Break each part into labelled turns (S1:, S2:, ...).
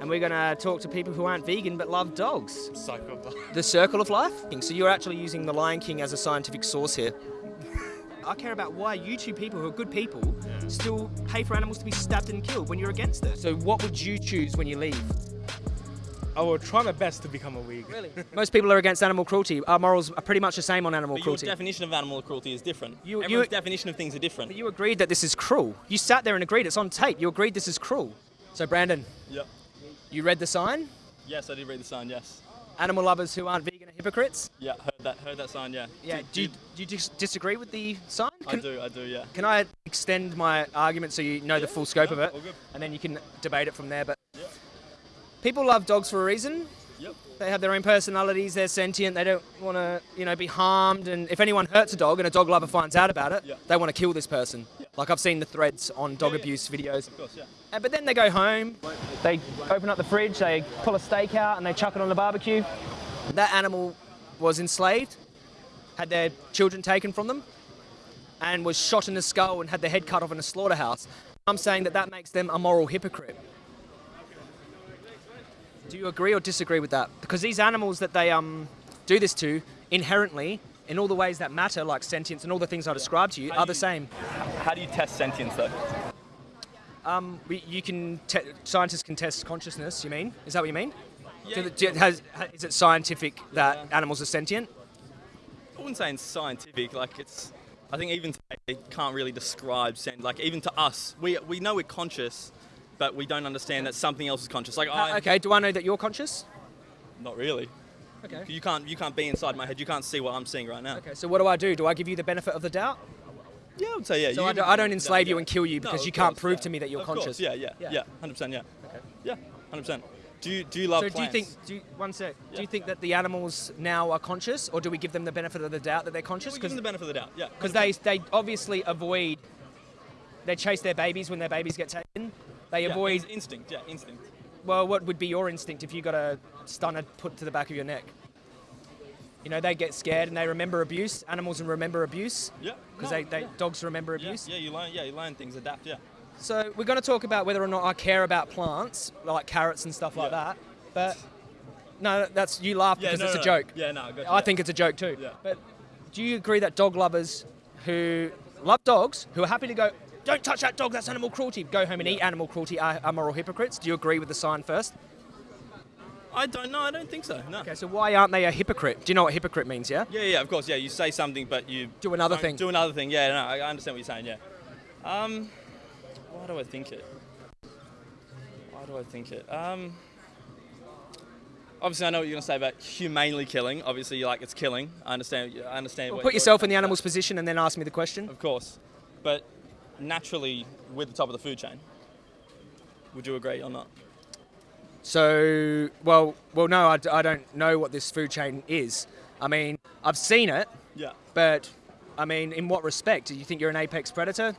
S1: and we're going to talk to people who aren't vegan but love dogs.
S2: Cycle.
S1: The circle of life? So you're actually using the Lion King as a scientific source here. I care about why you two people who are good people still pay for animals to be stabbed and killed when you're against it. So what would you choose when you leave?
S2: I will try my best to become a vegan.
S1: Really? Most people are against animal cruelty. Our morals are pretty much the same on animal
S3: But your definition of animal cruelty is different.
S1: You-
S3: Everyone's
S1: you-
S3: definition of things are different.
S1: But you agreed that this is cruel. You sat there and agreed. It's on tape. You agreed this is cruel. So Brandon,
S3: Yep.
S1: You read the sign?
S3: Yes, I did read the sign. Yes.
S1: Animal lovers who aren't vegan are hypocrites?
S3: Yeah, heard that. Heard that sign. Yeah.
S1: Yeah. Do you, do you dis- disagree with the sign?
S3: I do. I do. Yeah.
S1: Can I extend my argument so you know the full scope of it, and then you can debate it from there? But people love dogs for a reason.
S3: Yep.
S1: They have their own personalities. They're sentient. They don't want to, you know, be harmed. And if anyone hurts a dog and a dog lover finds out about it,
S3: Yeah.
S1: they want to kill this person. Like I've seen the threads on dog
S3: Yeah, yeah.
S1: abuse videos.
S3: Of course. Yeah.
S1: Uh, But then they go home, they open up the fridge, they pull a steak out, and they chuck it on the barbecue. That animal was enslaved, had their children taken from them, and was shot in the skull and had their head cut off in a slaughterhouse. I'm saying that that makes them a moral hypocrite. Do you agree or disagree with that? Because these animals that they um, do this to, inherently, in all the ways that matter, like sentience and all the things I described to you,
S3: How
S1: are
S3: do
S1: the
S3: you-
S1: same.
S3: How do you test sentience though?
S1: Um, we, you can te- scientists can test consciousness. You mean? Is that what you mean?
S3: Yeah.
S1: Do do- has, ha- is it scientific that
S3: Yeah.
S1: animals are sentient?
S3: I wouldn't say it's scientific. Like it's. I think even today it can't really describe sent. Like even to us, we we know we're conscious, but we don't understand that something else is conscious. Like I.
S1: Uh, okay. Do I know that you're conscious?
S3: Not really.
S1: Okay.
S3: You can't you can't be inside my head. You can't see what I'm seeing right now.
S1: Okay. So what do I do? Do I give you the benefit of the doubt?
S3: Yeah, I would say yeah.
S1: So
S3: you-
S1: I don't, I don't
S3: no,
S1: enslave you
S3: yeah.
S1: and kill you because
S3: of
S1: you can't
S3: course,
S1: prove
S3: yeah.
S1: to me that you're
S3: Of
S1: conscious.
S3: Yeah, yeah,
S1: Yeah.
S3: yeah, hundred percent. Yeah.
S1: Okay.
S3: Yeah, hundred percent. Do you do you love
S1: So do you think? Do you, one sec. Do you think that the animals now are conscious, or do we give them the benefit of the doubt that they're conscious?
S3: We give them the benefit of the doubt. Yeah.
S1: because they they obviously avoid. They chase their babies when their babies get taken. They
S3: yeah,
S1: avoid
S3: ins- instinct. Yeah, instinct.
S1: Well, what would be your instinct if you got a stunner put to the back of your neck? You know, they get scared and they remember abuse. Animals remember abuse
S3: Yeah.
S1: because
S3: no,
S1: they, they
S3: yeah.
S1: dogs remember abuse.
S3: yeah, you learn. Yeah, you learn things, adapt. Yeah.
S1: So we're going to talk about whether or not I care about plants, like carrots and stuff like
S3: Yeah.
S1: that. But no, that's you laugh
S3: Yeah,
S1: because
S3: no,
S1: it's
S3: no,
S1: a joke.
S3: Yeah, no, I
S1: I
S3: yeah.
S1: think it's a joke too.
S3: Yeah.
S1: But do you agree that dog lovers who love dogs, who are happy to go, don't touch that dog, that's animal cruelty, go home and eat animal cruelty, are, are moral hypocrites? Do you agree with the sign first?
S3: I don't know. I don't think so. No.
S1: Okay, so why aren't they a hypocrite? Do you know what hypocrite means, yeah?
S3: Yeah, yeah, of course. Yeah, you say something, but you
S1: Do another thing.
S3: Do another thing. Yeah, no, I I understand what you're saying. Yeah. Um, why do I think it? Why do I think it? Um, obviously, I know what you're gonna say about humanely killing. Obviously, you like it's killing. I understand. I understand. what
S1: Put yourself in the animal's position and then ask me the question.
S3: Of course, but naturally, we're the top of the food chain. Would you agree or not?
S1: So, well, well, no, I, I don't know what this food chain is. I mean, I've seen it,
S3: Yeah.
S1: but I mean, in what respect? Do you think you're an apex predator?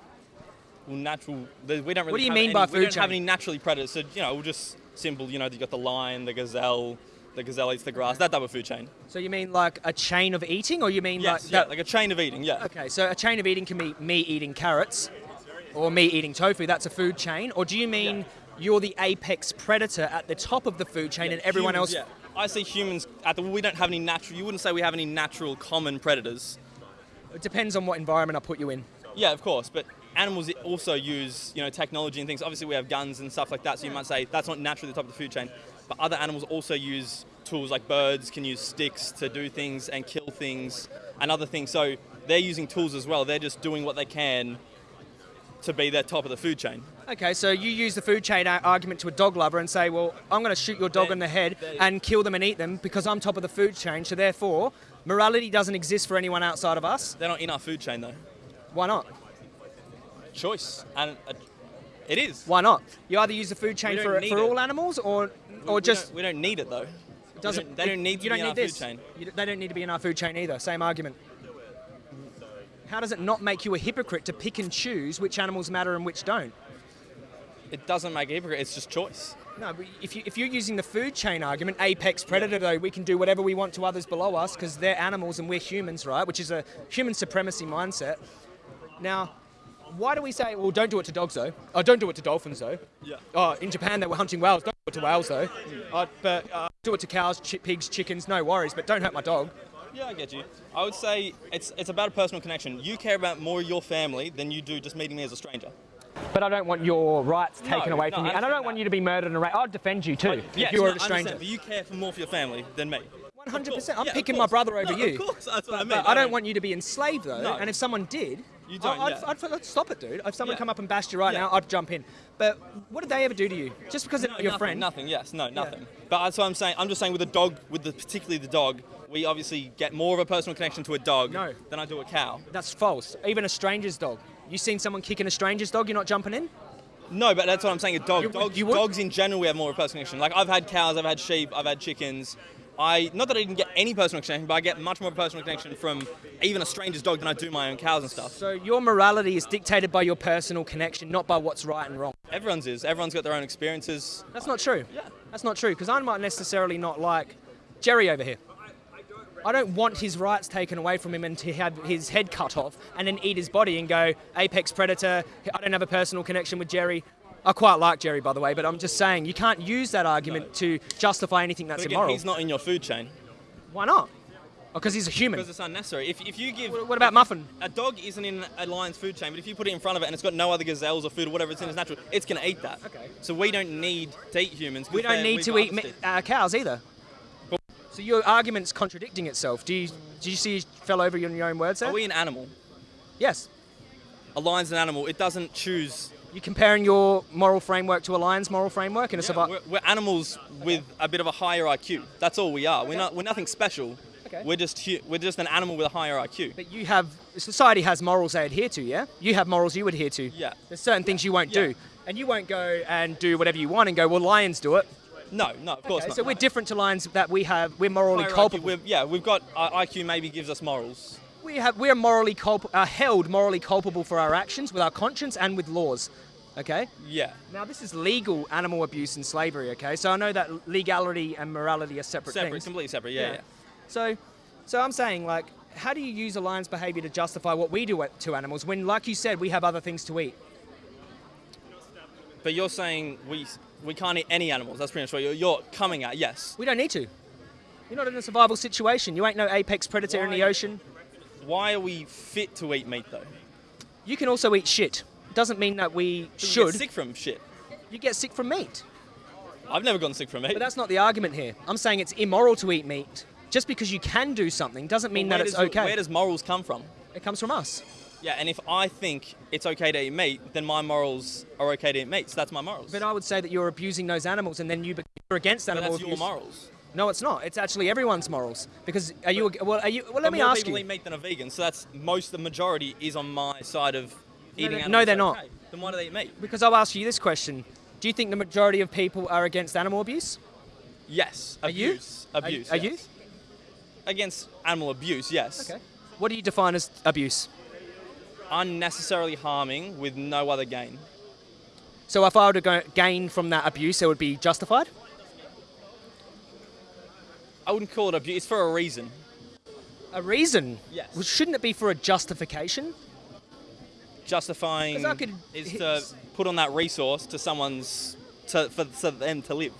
S3: Well, natural. We don't really.
S1: What do you
S3: have
S1: mean
S3: any,
S1: by
S3: We don't have any naturally predators. So you know, we'll just simple. You know, you got the lion, the gazelle. The gazelle eats the grass. That type of food chain.
S1: So you mean like a chain of eating, or you mean
S3: Yes.
S1: like
S3: yeah.
S1: that?
S3: Like a chain of eating. Yeah.
S1: okay, so a chain of eating can be me eating carrots, or me eating tofu. That's a food chain. Or do you mean
S3: Yeah.
S1: you're the apex predator at the top of the food chain,
S3: Yeah,
S1: and everyone
S3: humans,
S1: else?
S3: Yeah. I see humans. At the, we don't have any natural. You wouldn't say we have any natural common predators.
S1: It depends on what environment I put you in.
S3: Yeah, of course, but animals also use you know technology and things. Obviously, we have guns and stuff like that, so you might say that's not naturally the top of the food chain. But other animals also use tools, like birds can use sticks to do things and kill things and other things. So they're using tools as well. They're just doing what they can to be their top of the food chain.
S1: Okay, so you use the food chain argument to a dog lover and say, well, I'm going to shoot your dog
S3: They-
S1: in the head and kill them and eat them because I'm top of the food chain. So therefore, morality doesn't exist for anyone outside of us.
S3: They're not in our food chain though.
S1: Why not?
S3: Choice and uh, it is.
S1: Why not? You either use the food chain for, for all animals or or
S3: we
S1: just
S3: don't, we don't need it though.
S1: it doesn't.
S3: don't- they don't need to
S1: you
S3: be
S1: don't
S3: in
S1: need
S3: our food
S1: this.
S3: chain.
S1: You they don't need to be in our food chain either. Same argument. How does it not make you a hypocrite to pick and choose which animals matter and which don't?
S3: It doesn't make a hypocrite. It's just choice.
S1: No, but if, you, if you're using the food chain argument, apex predator, though, we can do whatever we want to others below us because they're animals and we're humans, right? Which is a human supremacy mindset. Now, why do we say, well, don't do it to dogs, though? Oh, don't do it to dolphins, though.
S3: Yeah.
S1: Oh, in Japan, they were hunting whales. Don't do it to whales though. I'd, but uh, do it to cows, chi- pigs, chickens, no worries. But don't hurt my dog.
S3: Yeah, I get you. I would say it's it's about a personal connection. You care about more your family than you do just meeting me as a stranger.
S1: But I don't want your rights taken
S3: No,
S1: away
S3: no,
S1: from
S3: I
S1: you, and I don't
S3: understand
S1: want you to be murdered and raped. I'd defend you too
S3: Yes,
S1: if you were
S3: no,
S1: a
S3: I
S1: stranger.
S3: But you care for more for your family than me.
S1: 100%. I'm
S3: Yeah,
S1: picking my brother over
S3: No,
S1: you.
S3: Of course, that's what I mean.
S1: but I don't want you to be enslaved though.
S3: No.
S1: And if someone did,
S3: You don't,
S1: I'd,
S3: yeah.
S1: I'd, I'd, I'd stop it, dude. If someone
S3: Yeah.
S1: come up and bashed you right
S3: Yeah.
S1: now, I'd jump in. But what did they ever do to you? Just because they're
S3: No,
S1: your
S3: nothing,
S1: friend?
S3: Nothing. Yes. No. Nothing. But that's what I'm saying. I'm just saying with the dog, with the particularly the dog, we obviously get more of a personal connection to a dog
S1: No.
S3: than I do a cow.
S1: That's false. Even a stranger's dog. You seen someone kicking a stranger's dog? You're not jumping in?
S3: No, but that's what I'm saying. A dog,
S1: You-
S3: dogs,
S1: you
S3: dogs in general, we have more of a personal connection. Like I've had cows, I've had sheep, I've had chickens. I not that I didn't get any personal connection, but I get much more personal connection from even a stranger's dog than I do my own cows and stuff.
S1: So your morality is dictated by your personal connection, not by what's right and wrong.
S3: Everyone's is. Everyone's got their own experiences.
S1: That's not true.
S3: Yeah.
S1: That's not true because I might necessarily not like Jerry over here. I don't want his rights taken away from him and to have his head cut off and then eat his body and go apex predator. I don't have a personal connection with Jerry. I quite like Jerry, by the way, but I'm just saying you can't use that argument to justify anything that's
S3: again,
S1: immoral.
S3: he's not in your food chain
S1: Why not? Because he's a human.
S3: because it's unnecessary. If, if you give
S1: What about Muffin?
S3: a dog isn't in a lion's food chain, but if you put it in front of it and it's got no other gazelles or food or whatever it's in its natural, it's going to eat that.
S1: Okay.
S3: So we don't need to eat humans.
S1: We don't need to eat uh, cows either. So your argument's contradicting itself. Do you, do you see you fell over on your own words there?
S3: Are we an animal?
S1: yes.
S3: A lion's an animal. It doesn't choose.
S1: You're comparing your moral framework to a lion's moral framework in a
S3: Yeah,
S1: survival.
S3: we're, we're animals with a bit of a higher IQ. That's all we are. We're not. We're nothing special.
S1: Okay.
S3: We're just. We're just an animal with a higher IQ.
S1: But you have society has morals they adhere to, yeah. You have morals you adhere to.
S3: Yeah.
S1: There's certain things you won't
S3: Yeah.
S1: do, and you won't go and do whatever you want and go. Well, lions do it.
S3: No, no, of course
S1: Okay,
S3: not.
S1: so we're different to lions that we have. We're morally
S3: Higher IQ,
S1: culpable.
S3: we're- yeah, we've got IQ. Maybe gives us morals.
S1: We have we're morally culp- uh, held morally culpable for our actions with our conscience and with laws. Okay.
S3: Yeah.
S1: Now this is legal animal abuse and slavery. Okay. So I know that legality and morality are separate,
S3: Separate,
S1: things.
S3: completely separate. Yeah, yeah.
S1: So, so I'm saying like, how do you use a lion's behaviour to justify what we do to animals when, like you said, we have other things to eat?
S3: But you're saying we we can't eat any animals. That's pretty much what you're, you're coming at. Yes.
S1: We don't need to. You're not in a survival situation. You ain't no apex predator in the ocean.
S3: Why are we fit to eat meat though?
S1: You can also eat shit. Doesn't mean that we should.
S3: get sick from shit.
S1: You get sick from meat.
S3: I've never gotten sick from meat.
S1: But that's not the argument here. I'm saying it's immoral to eat meat. Just because you can do something doesn't mean
S3: Where
S1: that it's
S3: does-
S1: okay.
S3: Where does morals come from?
S1: it comes from us.
S3: Yeah, and if I think it's okay to eat meat, then my morals are okay to eat meat. So that's my morals.
S1: But I would say that you're abusing those animals, and then you you're against
S3: But
S1: animal
S3: that's your morals.
S1: No, it's not. It's actually everyone's morals. Because are you? a- Well, are you? Well, let me
S3: more
S1: ask
S3: people
S1: you.
S3: eat meat than are vegan, so that's most. The majority is on my side of eating
S1: they-
S3: animals.
S1: no, they're not.
S3: okay. Then why do they eat meat?
S1: Because I'll ask you this question: Do you think the majority of people are against animal abuse?
S3: Yes.
S1: Are you?
S3: Abuse. Abuse.
S1: Are, are you?
S3: Against animal abuse, yes.
S1: Okay. What do you define as abuse?
S3: Unnecessarily harming with no other gain.
S1: So if I were to go gain from that abuse, it would be justified.
S3: I wouldn't call it abuse. It's for a reason.
S1: A reason.
S3: Yes.
S1: Well, shouldn't it be for a justification?
S3: Justifying
S1: could-
S3: is to put on that resource to someone's to, for, for them to live.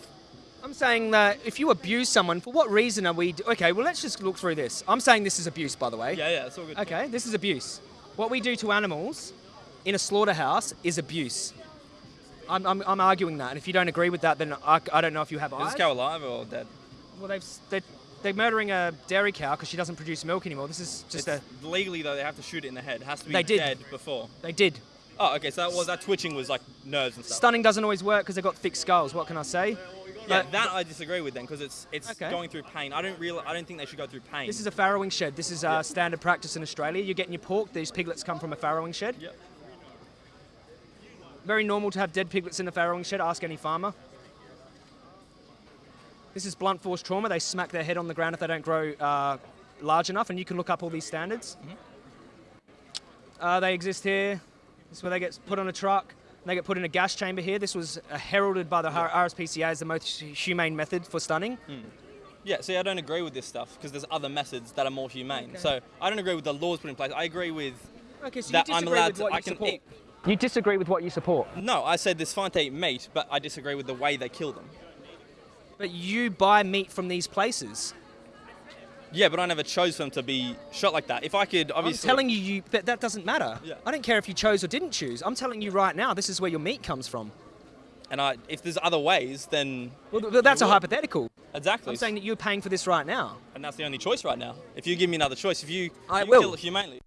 S1: I'm saying that if you abuse someone, for what reason are we? Okay, well let's just look through this. I'm saying this is abuse, by the way.
S3: Yeah, yeah, it's all good.
S1: Okay, this is abuse. What we do to animals in a slaughterhouse is abuse. I'm, I'm, I'm arguing that, and if you don't agree with that, then I, I don't know if you have
S3: Is
S1: eyes.
S3: this cow alive or dead?
S1: Well, they've they're, they're murdering a dairy cow because she doesn't produce milk anymore. This is just
S3: It's,
S1: a
S3: legally though, they have to shoot it in the head. It has to be
S1: They did.
S3: dead before.
S1: they did.
S3: Oh, okay. So that was that twitching was like nerves and stuff.
S1: Stunning doesn't always work because they've got thick skulls. What can I say?
S3: yeah,
S1: But-
S3: that I disagree with then because it's it's
S1: Okay.
S3: going through pain. I don't real I don't think they should go through pain.
S1: This is a farrowing shed. This is uh,
S3: Yeah.
S1: standard practice in Australia. You're getting your pork. These piglets come from a farrowing shed.
S3: Yep.
S1: Very normal to have dead piglets in a farrowing shed. Ask any farmer. This is blunt force trauma. They smack their head on the ground if they don't grow uh, large enough, and you can look up all these standards. Uh, they exist here. This is where they get put on a truck. And they get put in a gas chamber here. This was uh, heralded by the R- RSPCA as the most humane method for stunning.
S3: Yeah, see, I don't agree with this stuff because there's other methods that are more humane. So I don't agree with the laws put in place. I agree with
S1: Okay, so
S3: that I'm allowed to. I
S1: you
S3: can
S1: support.
S3: eat.
S1: You disagree with what you support.
S3: No, I said it's fine to eat meat, but I disagree with the way they kill them.
S1: But you buy meat from these places.
S3: Yeah, but I never chose them to be shot like that. If I could, obviously.
S1: I'm telling you, you that, that doesn't matter.
S3: Yeah.
S1: I don't care if you chose or didn't choose. I'm telling you right now, this is where your meat comes from.
S3: And I, if there's other ways, then
S1: Well, th- that's a hypothetical.
S3: exactly.
S1: I'm saying that you're paying for this right now.
S3: and that's the only choice right now. If you give me another choice, if you,
S1: I
S3: you
S1: will.
S3: kill it humanely,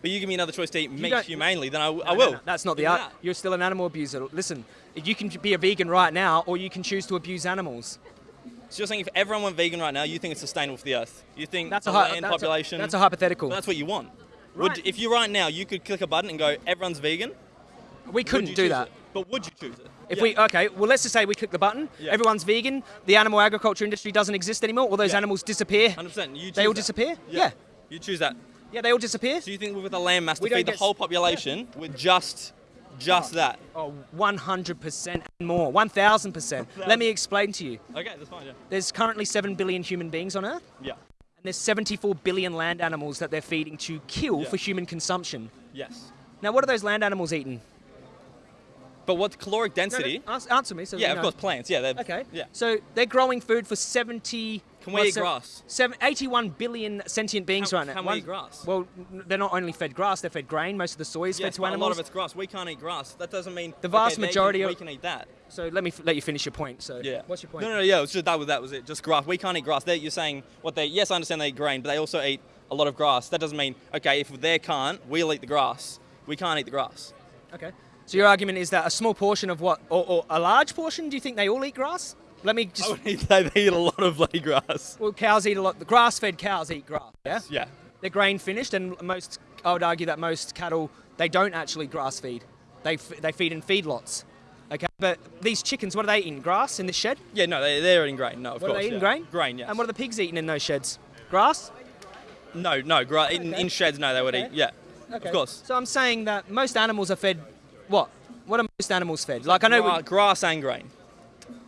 S3: but you give me another choice to eat meat humanely, then I, w- I
S1: No, no,
S3: will.
S1: no, that's not the art.
S3: that.
S1: You're still an animal abuser. Listen, you can be a vegan right now, or you can choose to abuse animals.
S3: So you're saying if everyone went vegan right now, you think it's sustainable for the earth? You think
S1: That's a
S3: land
S1: that's a-
S3: population?
S1: that's a hypothetical.
S3: That's what you want.
S1: Right.
S3: Would, if you right now you could click a button and go, everyone's vegan.
S1: We couldn't do that.
S3: it? But would you choose it?
S1: If
S3: Yeah.
S1: we okay, well let's just say we click the button,
S3: Yeah.
S1: everyone's vegan, the animal agriculture industry doesn't exist anymore, all those
S3: Yeah.
S1: animals disappear.
S3: 100%. You choose
S1: They all
S3: that.
S1: disappear?
S3: Yeah. You choose that.
S1: Yeah, they all disappear.
S3: So you think with a land mass to feed the whole population with just just that?
S1: Oh, 100% and more, 1000%. Let me explain to you.
S3: Okay, that's fine. Yeah.
S1: There's currently 7 billion human beings on Earth,
S3: Yeah.
S1: and there's 74 billion land animals that they're feeding to kill
S3: Yeah.
S1: for human consumption.
S3: Yes.
S1: Now, what are those land animals eating?
S3: But what's caloric
S1: No, no,
S3: density?
S1: answer me. So
S3: yeah, of
S1: know.
S3: course, plants. Yeah. They're,
S1: Okay.
S3: Yeah.
S1: So they're growing food for 70.
S3: Can we
S1: what,
S3: eat grass?
S1: Seven, 81 billion sentient beings
S3: Can-
S1: right now.
S3: can we
S1: One-
S3: eat grass?
S1: Well, they're not only fed grass, they're fed grain. Most of the soy is
S3: Yes,
S1: fed to
S3: but a
S1: animals.
S3: lot of it's grass. We can't eat grass. That doesn't mean
S1: The vast
S3: okay,
S1: majority
S3: can,
S1: of-
S3: we can eat that.
S1: So let me f- let you finish your point. So
S3: Yeah.
S1: what's your point?
S3: No, no, no. Yeah, it was just that was that was it. Just grass. We can't eat grass. They, you're saying what they? Yes, I understand they eat grain, but they also eat a lot of grass. That doesn't mean okay. If they can't, we'll eat the grass. We can't eat the grass.
S1: Okay. So your argument is that a small portion of what, or, or a large portion? Do you think they all eat grass? Let me
S3: I
S1: just.
S3: would eat, they eat a lot of bloody grass.
S1: Well, cows eat a lot. The grass-fed cows eat grass. Yeah.
S3: Yeah.
S1: They're grain finished, and most. I would argue that most cattle they don't actually grass feed. They f- they feed in feedlots. Okay. But these chickens, what are they eating? Grass in the shed?
S3: Yeah, no, they, they're eating grain. No, of
S1: What
S3: course.
S1: are they eating?
S3: yeah.
S1: Grain?
S3: Grain, yes.
S1: And what are the pigs eating in those sheds? Grass?
S3: No, no, gra- in,
S1: Okay.
S3: in sheds, no, they would
S1: Okay.
S3: eat. Yeah, okay. of course.
S1: So I'm saying that most animals are fed. What? What are most animals fed? Like I know we,
S3: grass and grain,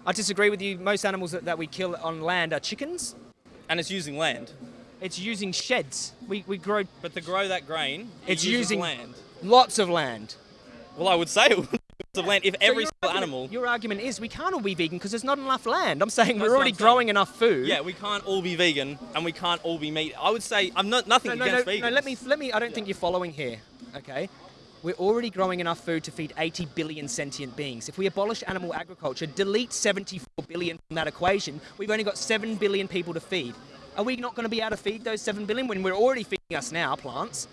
S1: I disagree with you. Most animals that, that we kill on land are chickens.
S3: and it's using land.
S1: It's using sheds. We, we grow
S3: But to grow that grain, it
S1: It's using-
S3: land.
S1: lots of land.
S3: Well, I would say it would of land if
S1: So
S3: every single
S1: argument-
S3: animal.
S1: Your argument is we can't all be vegan because there's not enough land. I'm saying
S3: That's
S1: we're already growing enough food.
S3: Yeah, we can't all be vegan and we can't all be meat. I would say I'm not nothing
S1: No, no,
S3: against
S1: no,
S3: vegans.
S1: no. Let me, let me. I don't think you're following here. Okay. We're already growing enough food to feed 80 billion sentient beings. If we abolish animal agriculture, delete 74 billion from that equation, we've only got 7 billion people to feed. Are we not going to be able to feed those 7 billion when we're already feeding us now, plants?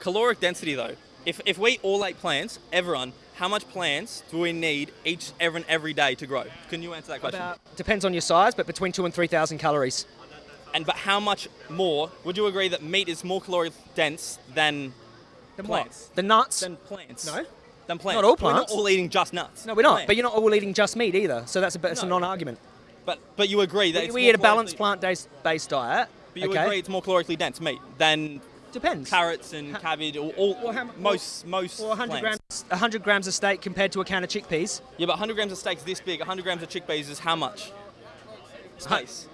S3: Caloric density though. If, if we all ate plants, everyone, how much plants do we need each every every day to grow? Can you answer that question?
S1: About, depends on your size, but between 2 and 3,000 calories.
S3: And but how much more? Would you agree that meat is more caloric dense than
S1: Then
S3: Plants.
S1: what? The nuts?
S3: than plants?
S1: No.
S3: Than plants.
S1: Not all plants.
S3: We're not all eating just nuts.
S1: no, we're not.
S3: Plants.
S1: But you're not all eating just meat either. So that's a, that's a
S3: No.
S1: non-argument.
S3: But but you agree that
S1: We,
S3: it's
S1: we eat a balanced plant-based based diet.
S3: But you
S1: okay?
S3: agree it's more calorically dense meat than
S1: Depends.
S3: carrots and
S1: Ha-
S3: cabbage or all,
S1: how mu-
S3: most most
S1: Or 100
S3: plants.
S1: grams, 100 grams of steak compared to a can of chickpeas.
S3: Yeah, but 100 grams of steak's this big. 100 grams of chickpeas is how much? Space.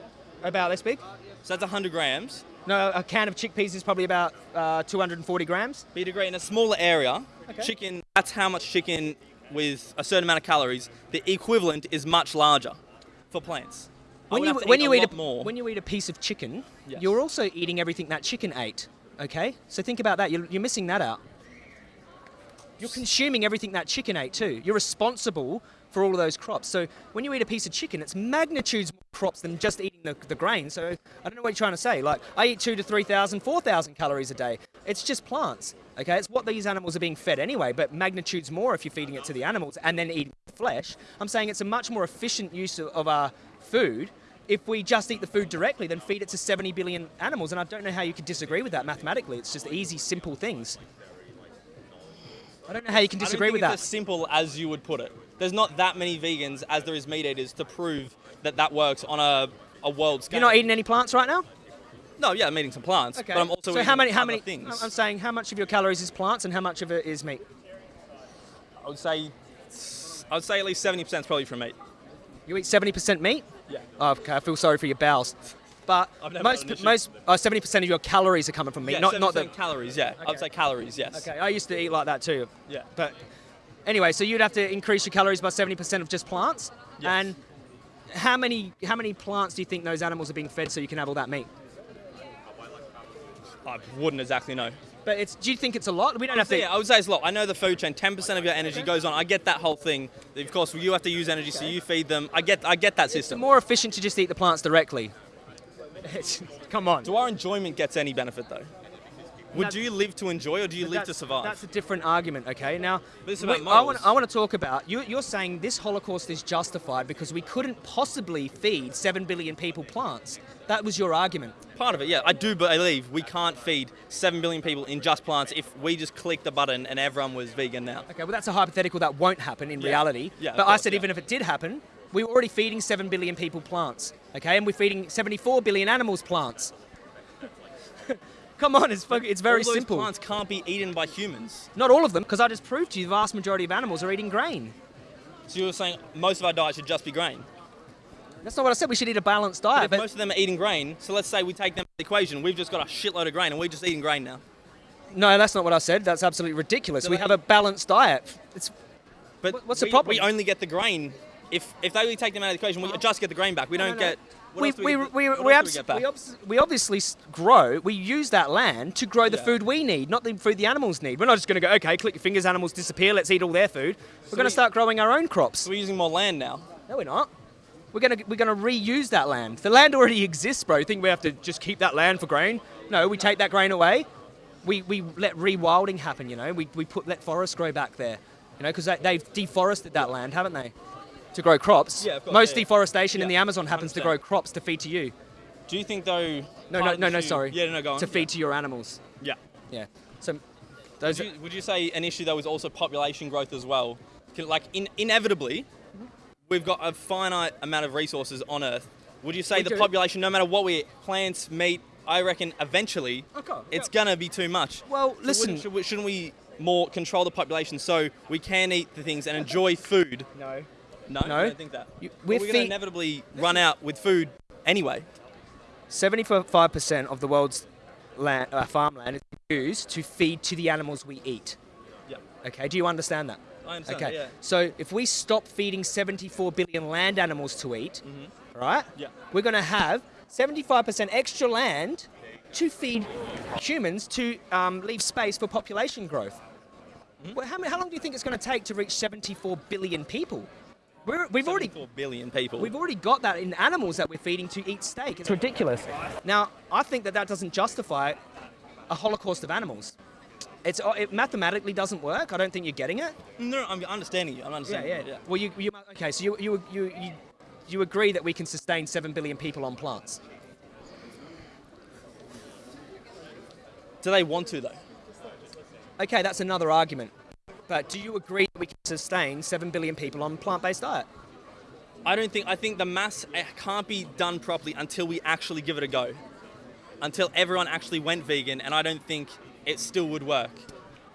S1: About this big?
S3: So that's 100 grams.
S1: No, a can of chickpeas is probably about uh, 240 grams.
S3: But you'd agree in a smaller area,
S1: Okay.
S3: chicken, that's how much chicken with a certain amount of calories. The equivalent is much larger for plants.
S1: When you when
S3: eat
S1: you
S3: a
S1: eat a
S3: more.
S1: when you eat a piece of chicken,
S3: Yes.
S1: you're also eating everything that chicken ate. Okay, so think about that. You're, you're missing that out. You're consuming everything that chicken ate too. You're responsible for all of those crops. So when you eat a piece of chicken, it's magnitudes more crops than just eating the, the grain. So I don't know what you're trying to say. Like I eat two to 3,000, 4,000 calories a day. It's just plants. Okay, it's what these animals are being fed anyway, but magnitudes more if you're feeding it to the animals and then eating flesh. I'm saying it's a much more efficient use of, of our food if we just eat the food directly than feed it to 70 billion animals. And I don't know how you could disagree with that mathematically. It's just easy, simple things. I don't know how you can disagree with
S3: it's
S1: that.
S3: as simple as you would put it. There's not that many vegans as there is meat eaters to prove that that works on a, a world scale.
S1: You're not eating any plants right now?
S3: No, yeah, I'm eating some plants,
S1: Okay.
S3: but I'm also
S1: so how many? How many?
S3: things.
S1: I'm saying how much of your calories is plants and how much of it is meat.
S3: I would say, I would say at least 70% is probably from meat.
S1: You eat 70% meat.
S3: Yeah.
S1: Oh, okay, I feel sorry for your bowels. But most
S3: had an issue.
S1: most uh, 70% of your calories are coming from meat,
S3: yeah,
S1: not not the.
S3: calories. Yeah, I would say calories. Yes.
S1: Okay, I used to eat like that too.
S3: Yeah.
S1: But anyway, so you'd have to increase your calories by 70% of just plants,
S3: Yes.
S1: and how many how many plants do you think those animals are being fed so you can have all that meat?
S3: I wouldn't exactly know.
S1: But it's do you think it's a lot? We don't have to.
S3: Yeah, I would say it's a lot. I know the food chain. Ten percent of your energy goes on. I get that whole thing. Of course, you have to use energy, so you feed them. I get, I get that
S1: It's
S3: system.
S1: more efficient to just eat the plants directly. Come on.
S3: Do our enjoyment gets any benefit though? Would you live to enjoy or do you live to survive?
S1: That's a different argument, okay? Now, we- I, want. I want to talk about, you, you're saying this Holocaust is justified because we couldn't possibly feed 7 billion people plants. That was your argument.
S3: Part of it, yeah. I do believe we can't feed 7 billion people in just plants if we just click the button and everyone was vegan now.
S1: Okay, well, that's a hypothetical that won't happen in
S3: Yeah.
S1: reality.
S3: Yeah,
S1: but I said
S3: yeah.
S1: even if it did happen, were already feeding 7 billion people plants, okay? And we're feeding 74 billion animals plants. Come on, it's, it's very
S3: All those
S1: simple.
S3: plants can't be eaten by humans.
S1: Not all of them, because I just proved to you the vast majority of animals are eating grain.
S3: So you were saying most of our diet should just be grain.
S1: That's not what I said. We should eat a balanced
S3: But
S1: diet.
S3: if
S1: But
S3: most of them are eating grain, so let's say we take them out the equation, we've just got a shitload of grain and we're just eating grain now.
S1: no, that's not what I said. That's absolutely ridiculous.
S3: So
S1: we have a balanced diet. It's
S3: But
S1: What- what's the problem?
S3: We only get the grain. If if they only take them out of the equation, we just get the grain back. We
S1: No,
S3: don't
S1: no, no.
S3: get.
S1: We,
S3: do
S1: we, we, we, abs- we, obviously grow, we use that land to grow the
S3: Yeah.
S1: food we need, not the food the animals need. We're not just going to go, okay, click your fingers, animals disappear, let's eat all their food. We're going to start growing our own crops.
S3: So we're using more land now.
S1: No, we're not. We're going to we're going to reuse that land. The land already exists, bro. You think we have to just keep that land for grain? No, we take that grain away. We, we let rewilding happen, you know. We, we put let forests grow back there, you know, because they, they've deforested that land, haven't they? To grow crops.
S3: Yeah, course,
S1: Most
S3: yeah, yeah.
S1: deforestation in the Amazon happens to grow crops to feed to you.
S3: Do you think though?
S1: No, no, no, no, sorry.
S3: Yeah, no, go on.
S1: To feed to your animals.
S3: Yeah.
S1: Yeah. So those.
S3: Would you, would you say an issue though is also population growth as well? Like in, inevitably, mm-hmm. we've got a finite amount of resources on Earth. Would you say
S1: We
S3: the
S1: do.
S3: population, no matter what we eat, plants, meat, I reckon eventually
S1: Okay,
S3: it's
S1: yeah.
S3: gonna be too much.
S1: Well, listen-
S3: wouldn't- should we- shouldn't we more control the population so we can eat the things and enjoy food?
S1: no.
S3: No,
S1: No.
S3: I don't think that.
S1: You- we're
S3: we're gonna inevitably run out with food anyway.
S1: Seventy-five percent of the world's land, uh, farmland is used to feed to the animals we eat.
S3: Yeah.
S1: Okay. Do you understand that?
S3: I understand.
S1: Okay.
S3: Yeah.
S1: So if we stop feeding 74 billion land animals to eat, right?
S3: Mm-hmm. Yeah.
S1: We're going to have 75% extra land to feed humans to um, leave space for population growth.
S3: Mm-hmm.
S1: Well, how, how long do you think it's going to take to reach 74 billion people? We're, we've already
S3: 74 billion people.
S1: We've already got that in animals that we're feeding to eat steak. It's ridiculous. Now, I think that that doesn't justify a holocaust of animals. It's, uh, it mathematically doesn't work. I don't think you're getting it.
S3: no, I'm understanding you. I'm understanding. you,
S1: Well, you, you okay? So you, you, you, you, you agree that we can sustain seven billion people on plants?
S3: Do they want to though?
S1: Okay, that's another argument. But do you agree that we can sustain seven billion people on plant-based diet?
S3: I don't think. I think the mass eh, can't be done properly until we actually give it a go. Until everyone actually went vegan, and I don't think it still would work.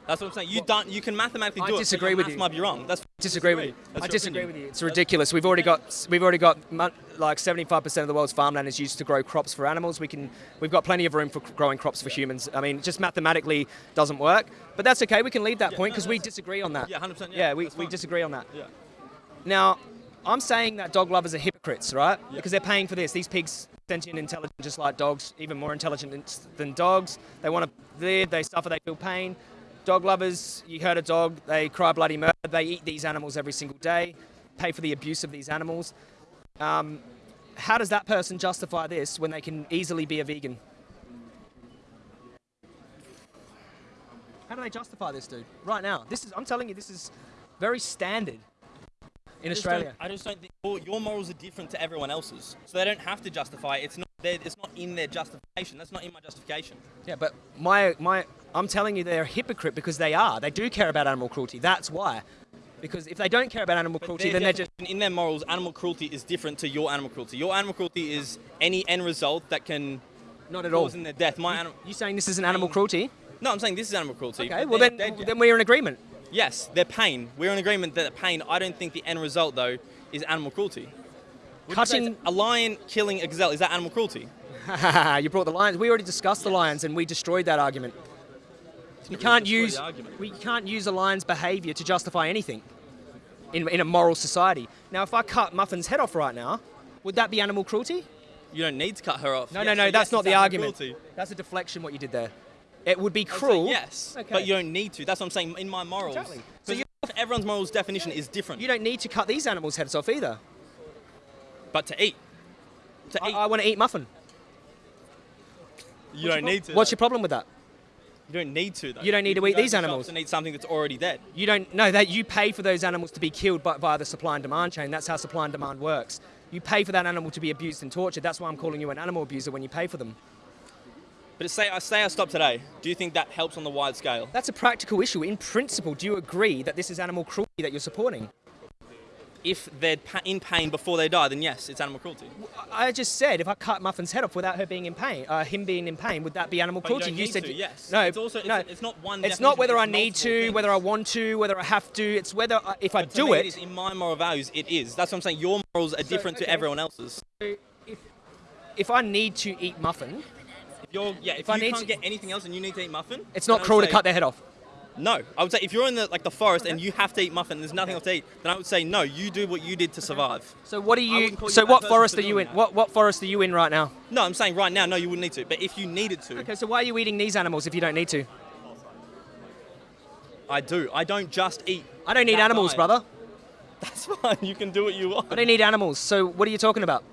S3: That's what I'm saying. You don't. You can mathematically do it. but
S1: disagree
S3: your
S1: with you.
S3: Might be wrong. That's
S1: Disagree with you.
S3: That's
S1: I disagree
S3: opinion.
S1: with you. It's ridiculous. We've already got we've already got like 75% of the world's farmland is used to grow crops for animals. We can we've got plenty of room for growing crops for humans. I mean, it just mathematically doesn't work. But that's okay. We can leave that point
S3: no,
S1: because we disagree on that.
S3: Yeah, 100%, yeah,
S1: Yeah, we, we disagree on that.
S3: Yeah.
S1: Now, I'm saying that dog lovers are hypocrites, right? Because they're paying for this. These pigs sentient, intelligent, just like dogs, even more intelligent than- than dogs. They want to live. They suffer. They feel pain. Dog lovers, you hurt a dog, they cry bloody murder. They eat these animals every single day, pay for the abuse of these animals. Um, how does that person justify this when they can easily be a vegan? How do they justify this, dude? Right now, this is. I'm telling you, this is very standard in
S3: I
S1: Australia.
S3: I just don't think your, your morals are different to everyone else's, so they don't have to justify. it. It's not. Their, it's not in their justification. That's not in my justification.
S1: Yeah, but my my I'm telling you they're a hypocrite because they are. They do care about animal cruelty. That's why. Because if they don't care about animal cruelty, then they're just
S3: in their morals, animal cruelty is different to your animal cruelty. Your animal cruelty is any end result that can
S1: not at all.
S3: cause in their death. My animal.
S1: You saying this is an animal cruelty?
S3: No, I'm saying this is animal cruelty.
S1: Okay, well then
S3: dead
S1: then we're in agreement.
S3: yes, they're pain. We're in agreement that pain. I don't think the end result though is animal cruelty. Would
S1: Cutting-
S3: a lion killing a gazelle is that animal cruelty?
S1: you brought the lions. We already discussed the lions and we destroyed that argument. You can't use we can't use a lion's behaviour to justify anything in, in a moral society. Now, if I cut Muffin's head off right now, Would that be animal cruelty?
S3: You don't need to cut her off.
S1: No,
S3: Yes,
S1: no, no.
S3: so
S1: that's
S3: yes,
S1: not the argument.
S3: cruelty.
S1: That's a deflection. What you did there. It would be cruel.
S3: yes,
S1: Okay.
S3: but you don't need to. That's what I'm saying. In my morals,
S1: Exactly. So
S3: everyone's morals definition is different.
S1: You don't need to cut these animals' heads off either.
S3: but to eat, to
S1: I,
S3: eat,
S1: I want to eat muffin.
S3: you don't need to.
S1: What's
S3: though.
S1: your problem with that?
S3: You don't need to. Though.
S1: You don't need to eat these animals.
S3: And eat something that's already dead.
S1: You don't know that you pay for those animals to be killed by, via the supply and demand chain. That's how supply and demand works. You pay for that animal to be abused and tortured. That's why I'm calling you an animal abuser when you pay for them.
S3: But say I say I stop today. Do you think that helps on the wide scale?
S1: That's a practical issue. In principle, do you agree that this is animal cruelty that you're supporting?
S3: If they're in pain before they die, then yes, it's animal cruelty.
S1: I I just said if I cut Muffin's head off without her being in pain, uh, him being in pain, would that be animal
S3: But you
S1: said
S3: to, yes.
S1: No,
S3: It's also- it's-
S1: no.
S3: it's not one
S1: It's not whether I need to,
S3: things.
S1: whether I want to, whether I have to. It's whether I, if I do it.
S3: it is in my moral values. It is. That's what I'm saying. Your morals are different
S1: okay.
S3: to everyone else's.
S1: So if, if I need to eat muffin,
S3: If you're, yeah, if,
S1: I
S3: you
S1: need
S3: can't
S1: to-
S3: get anything else and you need to eat muffin,
S1: it's not
S3: I
S1: cruel to cut their head off.
S3: No, I would say if you're in the like the forest and you have to eat muffin, and there's nothing else to eat, then I would say no. You do what you did to survive.
S1: So what are you?
S3: wouldn't you
S1: So what forest are you in?
S3: that.
S1: What what forest are you in right now?
S3: No, I'm saying right now, no, you wouldn't need to. But if you needed to,
S1: Okay, so why are you eating these animals if you don't need to?
S3: I do. I don't just eat.
S1: I don't need animals,
S3: diet.
S1: brother.
S3: That's fine. You can do what you want.
S1: I don't need animals. So what are you talking about?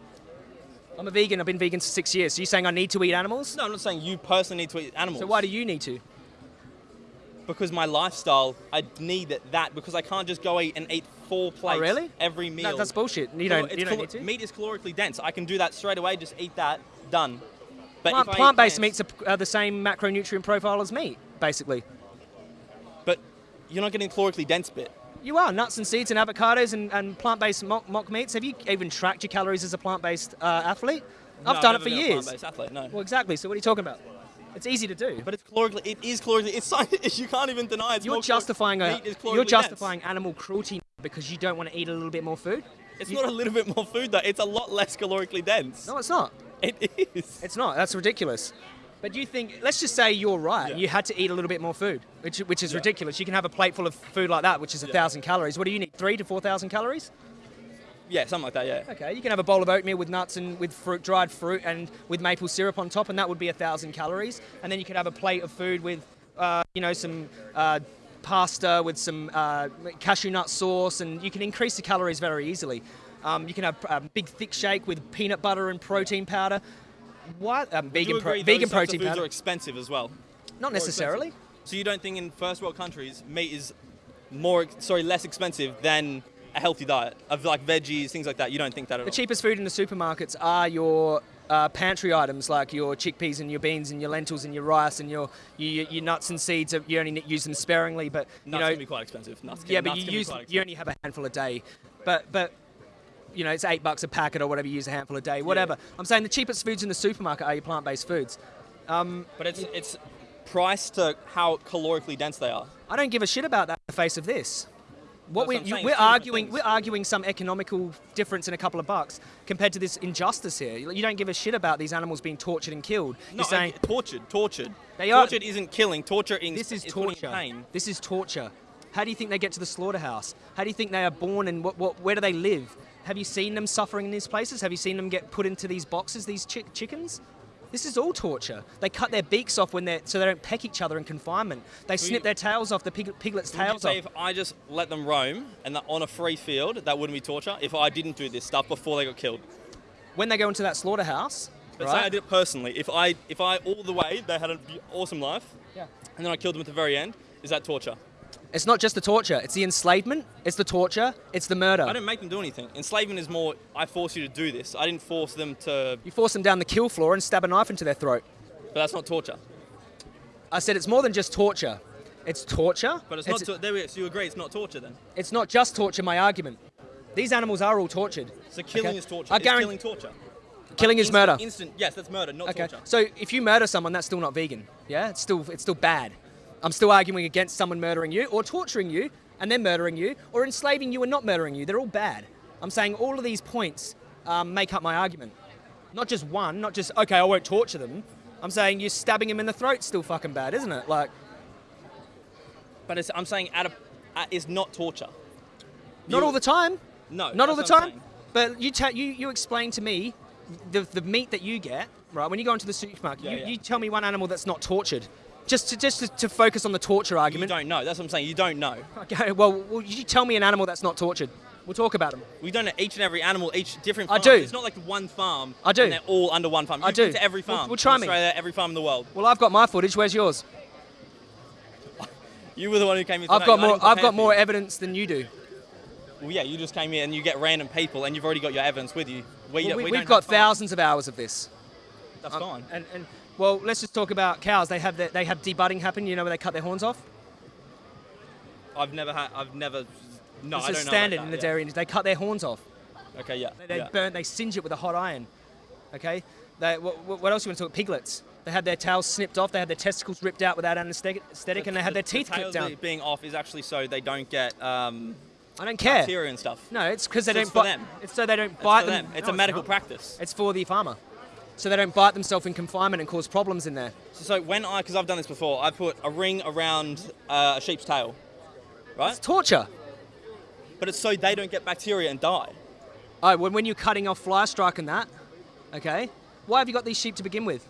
S1: I'm a vegan. I've been vegan for six years. So you're saying I need to eat animals?
S3: No, I'm not saying you personally need to eat animals.
S1: So why do you need to?
S3: Because my lifestyle, I need that because I can't just go eat and eat four plates
S1: Oh, really?
S3: every meal.
S1: No, that's bullshit. You don't. You don't need to.
S3: Meat is calorically dense. I can do that straight away. Just eat that. Done. But
S1: Plant,
S3: eat
S1: plant-based
S3: plants-
S1: meats are the same macronutrient profile as meat, basically.
S3: But you're not getting calorically dense bit.
S1: You are nuts and seeds and avocados and, and plant-based mock, mock meats. Have you even tracked your calories as a plant-based uh, athlete?
S3: No,
S1: I've done it for years.
S3: athlete, no.
S1: Well, exactly. So what are you talking about? It's easy to do.
S3: But it's calorically. It is calorically. It's science. You can't even deny it's
S1: you're
S3: more
S1: justifying a, you're justifying animal cruelty because you don't want to eat a little bit more food.
S3: It's
S1: you-
S3: not a little bit more food though. It's a lot less calorically dense.
S1: No, it's not.
S3: It is.
S1: It's not. That's ridiculous. But you think? Let's just say you're right.
S3: Yeah.
S1: You had to eat a little bit more food, which which is
S3: Yeah.
S1: ridiculous. You can have a plate full of food like that, which is a
S3: Yeah.
S1: thousand calories. What do you need? Three to four thousand calories?
S3: Yeah, something like that. Yeah.
S1: Okay, you can have a bowl of oatmeal with nuts and with fruit, dried fruit, and with maple syrup on top, and that would be a thousand calories. And then you could have a plate of food with, uh, you know, some uh, pasta with some uh, cashew nut sauce, and you can increase the calories very easily. Um, you can have a big thick shake with peanut butter and protein powder. What? Um, vegan, pro- vegan protein powder?
S3: are expensive as well?
S1: Not necessarily.
S3: So you don't think in first world countries meat is more, sorry, less expensive than a healthy diet of like veggies, things like that? You don't think that at
S1: The
S3: all?
S1: cheapest food in the supermarkets are your uh, pantry items like your chickpeas and your beans and your lentils and your rice and your your, your nuts and seeds. You only use them sparingly, but you
S3: Nuts
S1: know,
S3: can be quite expensive. Nuts can,
S1: yeah, but
S3: nuts
S1: you
S3: can
S1: use you only have a handful a day. But but you know, it's eight bucks a packet or whatever. You use a handful a day, whatever. I'm saying the cheapest foods in the supermarket are your plant-based foods.
S3: But it's it's priced to how calorically dense they are.
S1: I don't give a shit about that in the face of this. What we,
S3: what I'm
S1: you, we're
S3: it's two different
S1: arguing,
S3: things.
S1: we're arguing some economical difference in a couple of bucks compared to this injustice here. You don't give a shit about these animals being tortured and killed.
S3: No,
S1: You're saying
S3: I- tortured, tortured.
S1: They are-
S3: tortured isn't killing. Torture is,
S1: This is torture.
S3: pain.
S1: This is torture. How do you think they get to the slaughterhouse? How do you think they are born and what, what, where do they live? Have you seen them suffering in these places? Have you seen them get put into these boxes, these chick- chickens? This is all torture. They cut their beaks off when they're so they don't peck each other in confinement. They snip
S3: you-
S1: their tails off, the pig, piglets' tails off.
S3: if I just let them roam and on a free field, that wouldn't be torture? If I didn't do this stuff before they got killed?
S1: When they go into that slaughterhouse,
S3: But say I did it personally. If I, if I all the way they had an awesome life,
S1: Yeah.
S3: and then I killed them at the very end, is that torture?
S1: It's not just the torture. It's the enslavement. It's the torture. It's the murder.
S3: I didn't make them do anything. Enslavement is more. I force you to do this. I didn't force them to.
S1: You force them down the kill floor and stab a knife into their throat.
S3: But that's not torture.
S1: I said it's more than just torture. It's torture.
S3: But it's, not. To, there we, go, so you agree it's not torture then?
S1: It's not just torture, my argument. These animals are all tortured.
S3: So killing
S1: Okay.
S3: is torture.
S1: I guarantee-
S3: killing torture.
S1: Killing is
S3: Instant-
S1: murder.
S3: Instant. Yes, that's murder, not
S1: Okay.
S3: torture.
S1: So if you murder someone, that's still not vegan. Yeah, it's still it's still bad. I'm still arguing against someone murdering you, or torturing you and then murdering you, or enslaving you and not murdering you. They're all bad. I'm saying all of these points um, make up my argument. Not just one. Not just okay. I won't torture them. I'm saying you're stabbing him in the throat's still fucking bad, isn't it? Like
S3: But it's, I'm saying at a, at, it's not torture.
S1: not
S3: You-
S1: all the time.
S3: No.
S1: Not all the
S3: that's what I'm
S1: time.
S3: saying.
S1: but you tell you you explain to me the the meat that you get right when you go into the supermarket.
S3: Yeah,
S1: you,
S3: yeah.
S1: you tell me one animal that's not tortured. Just to just to, to focus on the torture argument.
S3: You don't know. That's what I'm saying. You don't know.
S1: Okay, well, you tell me an animal that's not tortured. We'll talk about them.
S3: We don't know each and every animal, each different Farm.
S1: I do.
S3: It's not like one farm.
S1: I do.
S3: And they're all under one farm.
S1: I
S3: You've
S1: do.
S3: to every
S1: Well- we'll try
S3: in
S1: me.
S3: Every farm in the world.
S1: Well, I've got my footage. Where's yours?
S3: You were the one who came here.
S1: I've got more. I've got more evidence than you do.
S3: Well, yeah, you just came here and you get random people, and you've already got your evidence with you. We,
S1: Well, we,
S3: we
S1: have got thousands of hours of this.
S3: That's
S1: Um,
S3: fine.
S1: And, and well, let's just talk about cows. They have the, they have debudding happen. You know where they cut their horns off.
S3: I've never had. I've never. No,
S1: It's
S3: I
S1: a
S3: don't know.
S1: standard in the
S3: yeah.
S1: dairy industry. They cut their horns off.
S3: Okay, yeah.
S1: They, they
S3: yeah.
S1: burn. They singe it with a hot iron. Okay. They, what, what else you want to talk? Piglets. They had their tails snipped off. They had their testicles ripped out without anaesthetic, and they had their
S3: The-
S1: teeth
S3: the
S1: clipped down.
S3: being off is actually so they don't get um,
S1: I don't care.
S3: bacteria and stuff.
S1: No, it's because they
S3: So
S1: don't
S3: it's for
S1: bite.
S3: them.
S1: It's so they don't
S3: It's
S1: bite them.
S3: them. It's
S1: No,
S3: a medical practice.
S1: It's for the farmer, so they don't bite themselves in confinement and cause problems in there.
S3: So when I, because I've done this before, I put a ring around uh, a sheep's tail, right?
S1: It's torture.
S3: But it's so they don't get bacteria and die.
S1: Oh, when, when you're cutting off fly strike and that, okay. Why have you got these sheep to begin with?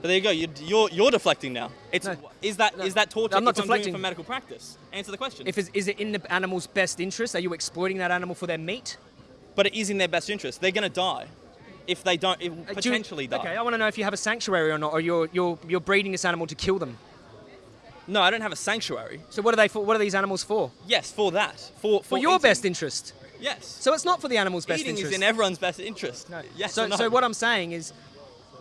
S3: But there you go. You're you're, you're deflecting now. It's
S1: No.
S3: is that
S1: No.
S3: is that torture?
S1: I'm not
S3: I'm
S1: deflecting.
S3: it for medical practice. Answer the question.
S1: If is it in the animal's best interest? Are you exploiting that animal for their meat?
S3: but it is in their best interest. They're going to die if they don't. It will
S1: Uh, do you-
S3: potentially die.
S1: Okay, I want to know if you have a sanctuary or not, or you're you're you're breeding this animal to kill them.
S3: No, I don't have a sanctuary.
S1: So what are they for? What are these animals for?
S3: Yes, for that. For for,
S1: For your
S3: eating.
S1: best interest.
S3: Yes.
S1: So it's not for the animal's best
S3: Eating
S1: interest.
S3: is in everyone's best interest.
S1: No.
S3: Yes.
S1: So,
S3: no?
S1: so what I'm saying is,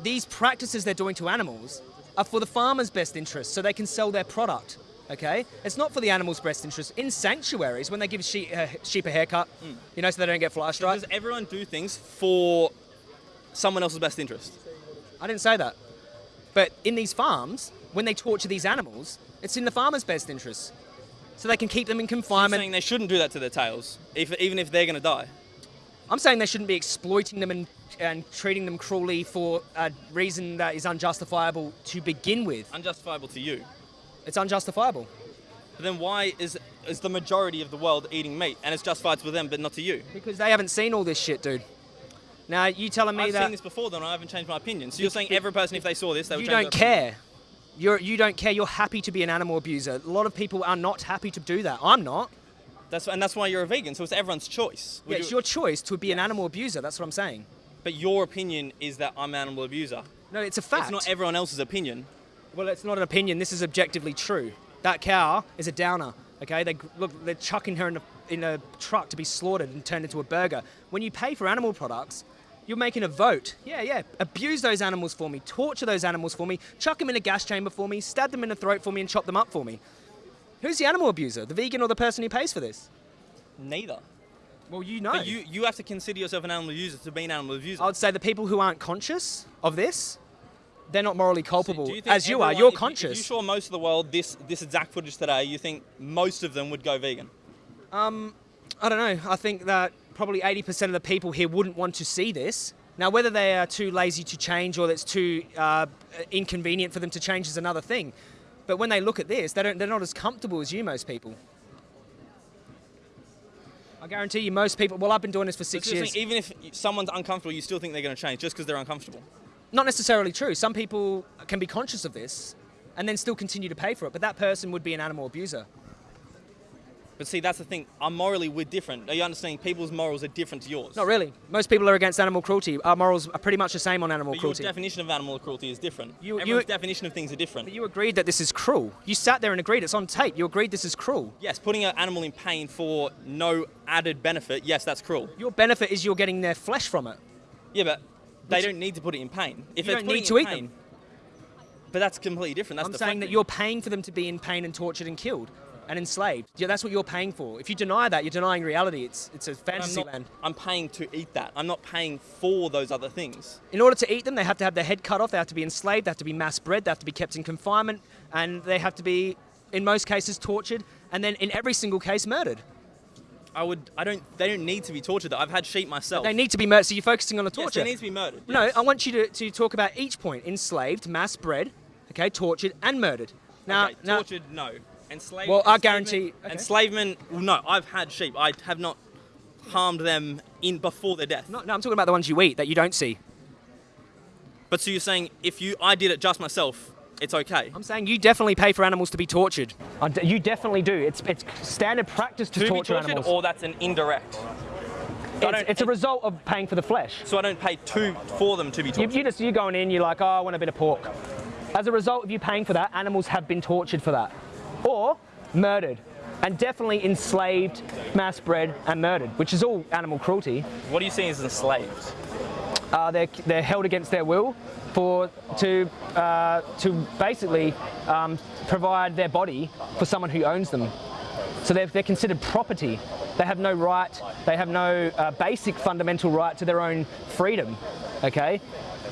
S1: these practices they're doing to animals are for the farmer's best interest, so they can sell their product. Okay, it's not for the animal's best interest. In sanctuaries, when they give sheep, uh, sheep a haircut, you know, so they don't get fly strike.
S3: Does everyone do things for someone else's best interest?
S1: I didn't say that. But in these farms, when they torture these animals, it's in the farmer's best interest, so they can keep them in
S3: I'm
S1: confinement.
S3: saying they shouldn't do that to their tails, if, even if they're going to die.
S1: I'm saying they shouldn't be exploiting them and, and treating them cruelly for a reason that is unjustifiable to begin with.
S3: Unjustifiable to you.
S1: It's unjustifiable.
S3: But then why is is the majority of the world eating meat and it's justified for them but not to you?
S1: Because they haven't seen all this shit, dude. Now you telling me that.
S3: I've seen this before, then I haven't changed my opinion. So you're saying every person, if they saw this, they would
S1: you don't care. You're you don't care. You're happy to be an animal abuser. A lot of people are not happy to do that. I'm not.
S3: That's and that's why you're a vegan. So it's everyone's choice.
S1: Yeah, it's
S3: you-
S1: your choice to be an animal abuser. That's what I'm saying.
S3: but your opinion is that I'm an animal abuser.
S1: No, it's a fact.
S3: It's not everyone else's opinion.
S1: well, it's not an opinion. This is objectively true. That cow is a downer. Okay, they look. They're chucking her in a in a truck to be slaughtered and turned into a burger. When you pay for animal products, you're making a vote. Yeah, yeah. Abuse those animals for me. Torture those animals for me. Chuck them in a gas chamber for me. Stab them in the throat for me and chop them up for me. Who's the animal abuser? The vegan or the person who pays for this?
S3: Neither.
S1: Well, you know.
S3: But you you have to consider yourself an animal abuser to be an animal abuser.
S1: I would say the people who aren't conscious of this, they're not morally culpable.
S3: Do you
S1: As you are, you're
S3: if
S1: conscious.
S3: If you saw most of the world this this exact footage today, you think most of them would go vegan?
S1: Um, I don't know. I think that probably 80% of the people here wouldn't want to see this. Now, whether they are too lazy to change or it's too uh, inconvenient for them to change is another thing. But when they look at this, they don't, they're not as comfortable as you, most people. I guarantee you, most people. Well, I've been doing this for six years.
S3: saying even if someone's uncomfortable, you still think they're going to change just because they're uncomfortable.
S1: Not necessarily true. Some people can be conscious of this and then still continue to pay for it. But that person would be an animal abuser.
S3: But see, that's the thing. I'm morally we're different. Are you understanding? People's morals are different to yours.
S1: Not really. Most people are against animal cruelty. Our morals are pretty much the same on animal
S3: But your
S1: cruelty.
S3: definition of animal cruelty is different.
S1: You- you-
S3: Everyone's definition of things are different.
S1: But you agreed that this is cruel. You sat there and agreed. It's on tape. You agreed this is cruel.
S3: yes, putting an animal in pain for no added benefit, yes, that's cruel.
S1: Your benefit is you're getting their flesh from it.
S3: Yeah, but they
S1: Which-
S3: don't need to put it in pain. If
S1: You don't need to eat
S3: pain,
S1: them.
S3: But that's completely different. That's
S1: I'm saying that you're paying for them to be in pain and tortured and killed and enslaved. Yeah, that's what you're paying for. If you deny that, you're denying reality. It's it's a
S3: I'm,
S1: fantasy
S3: not,
S1: land.
S3: I'm paying to eat that. I'm not paying for those other things.
S1: In order to eat them, they have to have their head cut off. They have to be enslaved. They have to be mass bred. They have to be kept in confinement, and they have to be, in most cases, tortured, and then in every single case, murdered.
S3: I would. I don't. They don't need to be tortured. Though. I've had sheep myself.
S1: They need to be murdered. So you're focusing on the torture.
S3: Yes, they need to be murdered.
S1: No,
S3: yes.
S1: I want you to, to talk about each point: enslaved, mass bred, okay, tortured, and murdered. Now,
S3: okay,
S1: now
S3: tortured, no. Enslaved.
S1: Well, I guarantee- okay.
S3: Enslavement. well, No, I've had sheep. I have not harmed them in before their death.
S1: No, no, I'm talking about the ones you eat that you don't see.
S3: But so you're saying if you I did it just myself, it's okay.
S1: I'm saying you definitely pay for animals to be tortured. You definitely do. It's it's standard practice to,
S3: to be
S1: torture
S3: tortured,
S1: animals.
S3: or that's an indirect. So
S1: it's, it's a result of paying for the flesh.
S3: So I don't pay two for them to be
S1: You,
S3: tortured.
S1: you just you're going in, you're like, oh, I want a bit of pork. As a result of you paying for that, animals have been tortured for that, or murdered, and definitely enslaved, mass bred, and murdered, which is all animal cruelty.
S3: what are you seeing as enslaved?
S1: Uh, they're they're held against their will for to uh, to basically um, provide their body for someone who owns them. So they're, they're considered property. They have no right. They have no uh, basic fundamental right to their own freedom. Okay.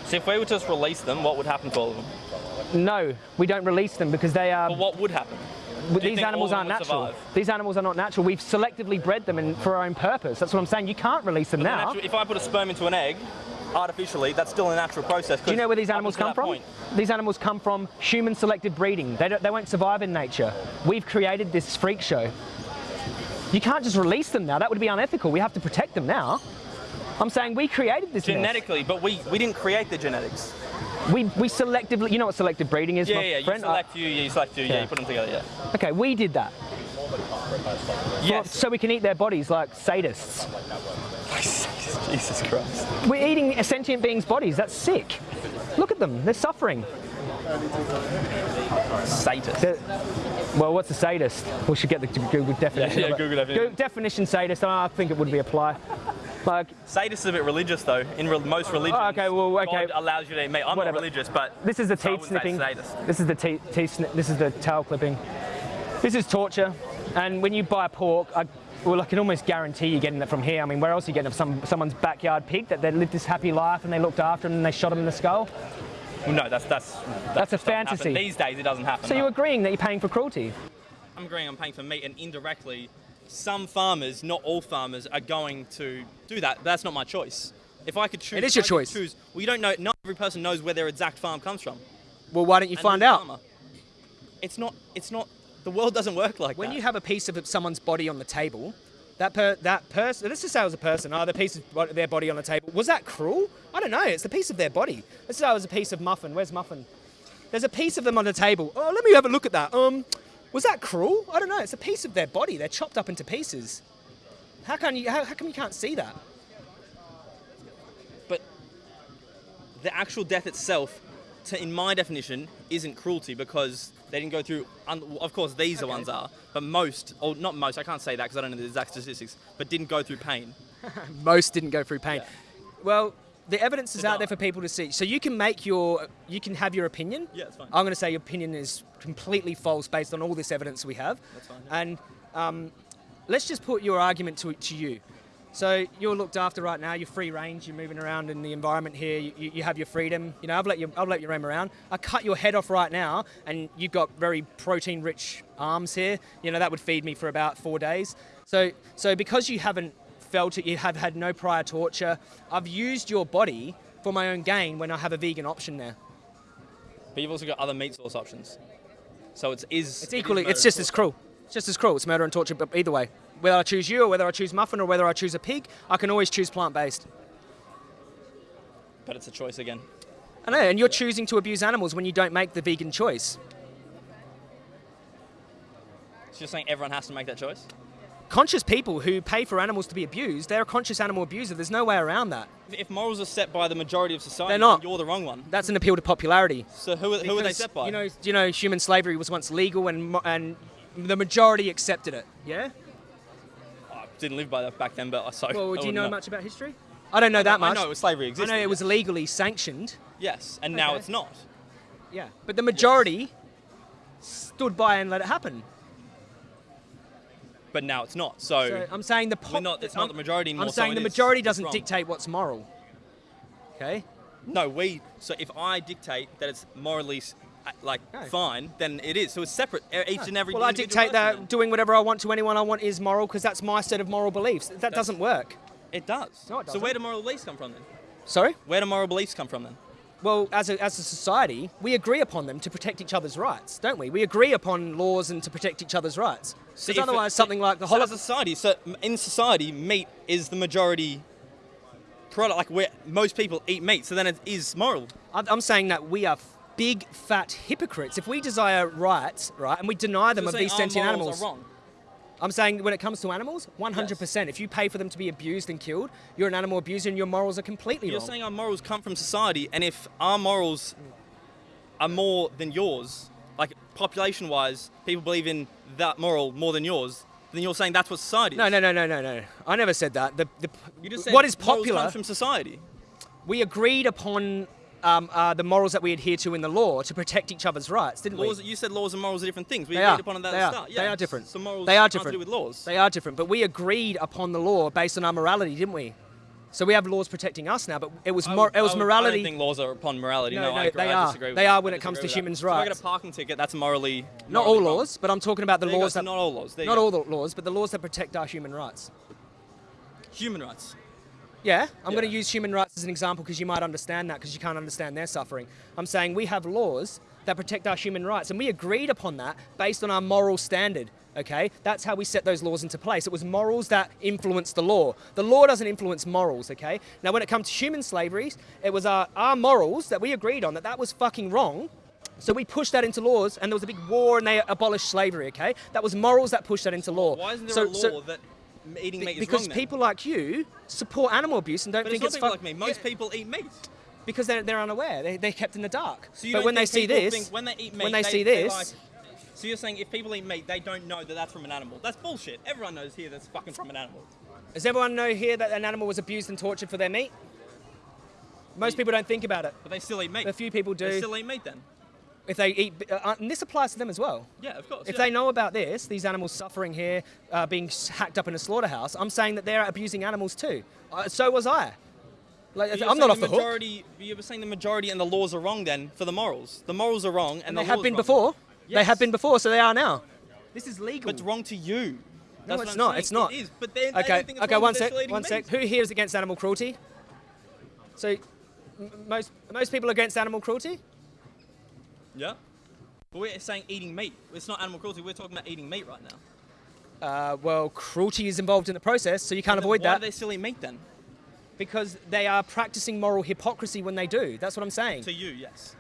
S3: So if we were to just release them, what would happen to all of them?
S1: No, we don't release them because they are.
S3: But what would happen?
S1: These animals aren't natural.
S3: survive?
S1: These animals are not natural. We've selectively bred them in, for our own purpose. That's what I'm saying. You can't release them
S3: But
S1: now.
S3: natural- if I put a sperm into an egg, artificially, that's still a natural process.
S1: Do you know where these animals come from?
S3: point-
S1: These animals come from human selected breeding. They, don't, they won't survive in nature. We've created this freak show. You can't just release them now. That would be unethical. We have to protect them now. I'm saying we created this mess.
S3: Genetically, but we, we didn't create the genetics.
S1: We, we selectively, you know what selective breeding is,
S3: Yeah,
S1: my
S3: yeah, you select you, yeah, you select you, yeah,
S1: Yeah.
S3: you put them together, yeah.
S1: Okay, we did that.
S3: Yes.
S1: So we can eat their bodies like sadists.
S3: Jesus Christ.
S1: We're eating sentient beings' bodies. That's sick. Look at them. They're suffering.
S3: Sadist.
S1: They're- well, what's a sadist? We should get the Google definition.
S3: yeah,
S1: it.
S3: Google definition.
S1: Go- definition sadist. I think it would be apply. Like,
S3: Sadist is a bit religious though. In re- most religions,
S1: Oh, okay, well, okay.
S3: God allows you to. Eat mate, I'm
S1: Whatever.
S3: not religious, but
S1: this is the teeth snipping. This is the teeth, teeth This is the tail clipping. This is torture. And when you buy pork, I, well, I can almost guarantee you're getting it from here. I mean, where else are you getting it? From some, someone's backyard pig that they lived this happy life and they looked after him and they shot him in the skull.
S3: Well, no, that's that's
S1: That's a fantasy.
S3: These days, it doesn't happen.
S1: So
S3: no.
S1: you're agreeing that you're paying for cruelty?
S3: I'm agreeing. I'm paying for meat, and indirectly, some farmers, not all farmers, are going to do that. That's not my choice. If I could choose,
S1: It is your choice.
S3: Choose. Well, you don't know. Not every person knows where their exact farm comes from.
S1: Well, why don't you
S3: And
S1: find out?
S3: farmer. It's not. It's not. The world doesn't work like
S1: When
S3: that.
S1: When you have a piece of someone's body on the table, that per, that person, let's just say it was a person, oh, the piece of their body on the table, was that cruel? I don't know, it's the piece of their body. Let's say it was a piece of muffin. Where's muffin? There's a piece of them on the table. Oh, let me have a look at that. Um, was that cruel? I don't know, it's a piece of their body. They're chopped up into pieces. How can you, how, how come you can't see that?
S3: but the actual death itself, to, in my definition, isn't cruelty because they didn't go through. Un- of course, these are
S1: Okay.
S3: ones are, but most, or not most, I can't say that because I don't know the exact statistics, but didn't go through pain.
S1: Most didn't go through pain. Well, the evidence is out there for people to see. So you can make your, you can have your opinion.
S3: Yeah, that's fine.
S1: I'm going to say your opinion is completely false based on all this evidence we have.
S3: That's fine, yeah.
S1: And um, let's just put your argument to, to you. So you're looked after right now. You're free range. You're moving around in the environment here. You, you, you have your freedom. You know, I've let you. I've let you roam around. I cut your head off right now, and you've got very protein-rich arms here. You know, that would feed me for about four days. So, so because you haven't felt it, you have had no prior torture. I've used your body for my own gain when I have a vegan option there.
S3: But you've also got other meat source options. So it's is
S1: It's equally.
S3: murder
S1: It's just as cruel. It's just as cruel. It's murder and torture, but either way, whether I choose you or whether I choose muffin or whether I choose a pig, I can always choose plant-based.
S3: But it's a choice again.
S1: I know, and you're choosing to abuse animals when you don't make the vegan choice.
S3: So you're saying everyone has to make that choice?
S1: Conscious people who pay for animals to be abused, they're a conscious animal abuser. There's no way around that.
S3: If morals are set by the majority of society,
S1: They're not.
S3: you're the wrong one.
S1: That's an appeal to popularity.
S3: So who, are- who are they set by?
S1: You know, you know, human slavery was once legal, and and the majority accepted it. Yeah.
S3: I didn't live by that back then, but I so.
S1: Well, do you
S3: wouldn't
S1: know much about history? I don't know that much.
S3: I know slavery
S1: I know it was
S3: yes.
S1: legally sanctioned.
S3: Yes, and now it's not.
S1: Yeah. But the majority stood by and let it happen.
S3: But now it's not. So,
S1: So I'm saying the
S3: we're
S1: pop-
S3: not, it's not
S1: I'm-
S3: the majority anymore.
S1: I'm saying
S3: it
S1: the majority
S3: It's
S1: doesn't dictate what's moral. Okay.
S3: No, we. So if I dictate that it's morally uh, like
S1: No.
S3: fine, then it is. So it's separate. Each and every.
S1: Well, I dictate that
S3: person
S1: doing whatever I want to anyone I want is moral because that's my set of moral beliefs. That doesn't work.
S3: It does.
S1: No, it
S3: So
S1: doesn't.
S3: where do moral beliefs come from then?
S1: Sorry?
S3: Where do moral beliefs come from then?
S1: Well, as a, as a society, we agree upon them to protect each other's rights, don't we? We agree upon laws and to protect each other's rights.
S3: So
S1: Because
S3: it-
S1: otherwise, something like the
S3: so as a society, so in society, meat is the majority product, like where most people eat meat, so then it is moral.
S1: I'm saying that we are big fat hypocrites. If we desire rights, right, and we deny them
S3: You're
S1: of these sentient animals. I'm saying when it comes to animals, 100%. If you pay for them to be abused and killed, you're an animal abuser and your morals are completely wrong.
S3: You're
S1: wrong.
S3: saying our morals come from society, and if our morals are more than yours, population-wise, people believe in that moral more than yours, then you're saying that's what society is.
S1: no, no, no, no, no, no. I never said that. The, the,
S3: You just said
S1: what is popular?
S3: comes from society.
S1: we agreed upon um, uh, the morals that we adhere to in the law to protect each other's rights, didn't
S3: Laws,
S1: we?
S3: you said laws and morals are different things. We
S1: They
S3: agreed
S1: are.
S3: upon that
S1: They
S3: at the start.
S1: They are different.
S3: So morals
S1: They are different.
S3: do with laws.
S1: They are different, but we agreed upon the law based on our morality, didn't we? So we have laws protecting us now, but it was
S3: I
S1: mor-
S3: would-
S1: it was
S3: I would- I
S1: morality.
S3: don't think laws are upon morality.
S1: No,
S3: No,
S1: no,
S3: I,
S1: they
S3: I
S1: are. They are when it comes to humans'
S3: that. So if I get a parking ticket, that's morally.
S1: not all
S3: wrong.
S1: laws, but I'm talking about the
S3: There go,
S1: laws
S3: so
S1: that
S3: not all laws. There
S1: not all the laws, but the laws that protect our human rights.
S3: Human rights.
S1: Yeah, I'm going to use human rights as an example because you might understand that because you can't understand their suffering. I'm saying we have laws that protect our human rights, and we agreed upon that based on our moral standard. Okay, that's how we set those laws into place. It was morals that influenced the law. The law doesn't influence morals. Okay, now when it comes to human slavery, it was our, our morals that we agreed on that that was fucking wrong. So we pushed that into laws, and there was a big war, and they abolished slavery. Okay, that was morals that pushed that into law.
S3: Why isn't there
S1: so,
S3: a law
S1: so-
S3: that eating meat is
S1: because
S3: wrong then?
S1: people like you support animal abuse and don't
S3: But
S1: think
S3: it's
S1: it's
S3: people like me. Most
S1: Yeah,
S3: people eat meat.
S1: because they're, they're unaware. They, they're kept in the dark.
S3: So you
S1: but when they see this,
S3: when they eat meat,
S1: when they, see
S3: they're
S1: this,
S3: like- so you're saying if people eat meat, they don't know that that's from an animal. That's bullshit. Everyone knows here that's fucking from an animal.
S1: does everyone know here that an animal was abused and tortured for their meat? Most people don't think about it.
S3: But they still eat meat.
S1: A few people do.
S3: They still eat meat then.
S1: If they eat, uh, and this applies to them as well.
S3: Yeah, of course.
S1: If
S3: yeah.
S1: they know about this, these animals suffering here, uh, being hacked up in a slaughterhouse, I'm saying that they're abusing animals too. Uh, so was I. Like, I'm not off the hook.
S3: majority, You were saying the majority and the laws are wrong then for the morals. The morals are wrong and,
S1: And
S3: the
S1: they have been
S3: wrong.
S1: before. They have been before, so they are now. This is legal.
S3: But it's wrong to you.
S1: No,
S3: That's
S1: it's not.
S3: saying.
S1: It's not.
S3: It is. But they, they
S1: Okay,
S3: don't think it's
S1: okay, one sec, one sec. Who here is against animal cruelty? So, m- most most people are against animal cruelty.
S3: Yeah. But we're saying eating meat. It's not animal cruelty. We're talking about eating meat right now.
S1: Uh, well, cruelty is involved in the process, so you can't
S3: Then
S1: avoid
S3: why
S1: that
S3: do they still eat meat then?
S1: because they are practicing moral hypocrisy when they do. That's what I'm saying.
S3: To you, yes.